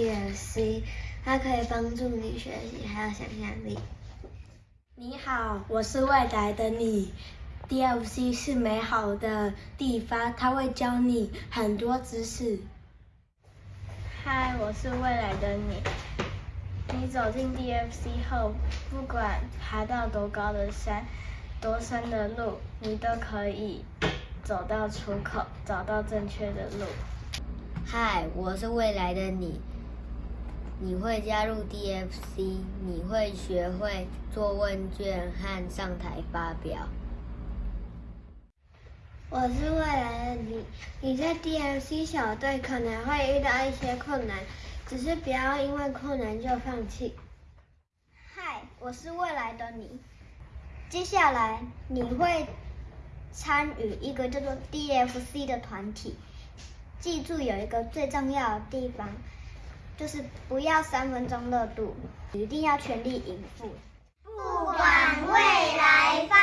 DFC，它可以帮助你学习还有想象力。你好，我是未来的你。DFC 是美好的地方，它会教你很多知识。嗨，我是未来的你。你走进 DFC 后，不管爬到多高的山，多深的路，你都可以走到出口，找到正确的路。嗨，我是未来的你。你会加入 DFC，你会学会做问卷和上台发表。我是未来的你，你在 DFC 小队可能会遇到一些困难，只是不要因为困难就放弃。嗨，我是未来的你，接下来你会参与一个叫做 DFC 的团体，记住有一个最重要的地方，就是不要三分钟热度，一定要全力以赴。不管未来。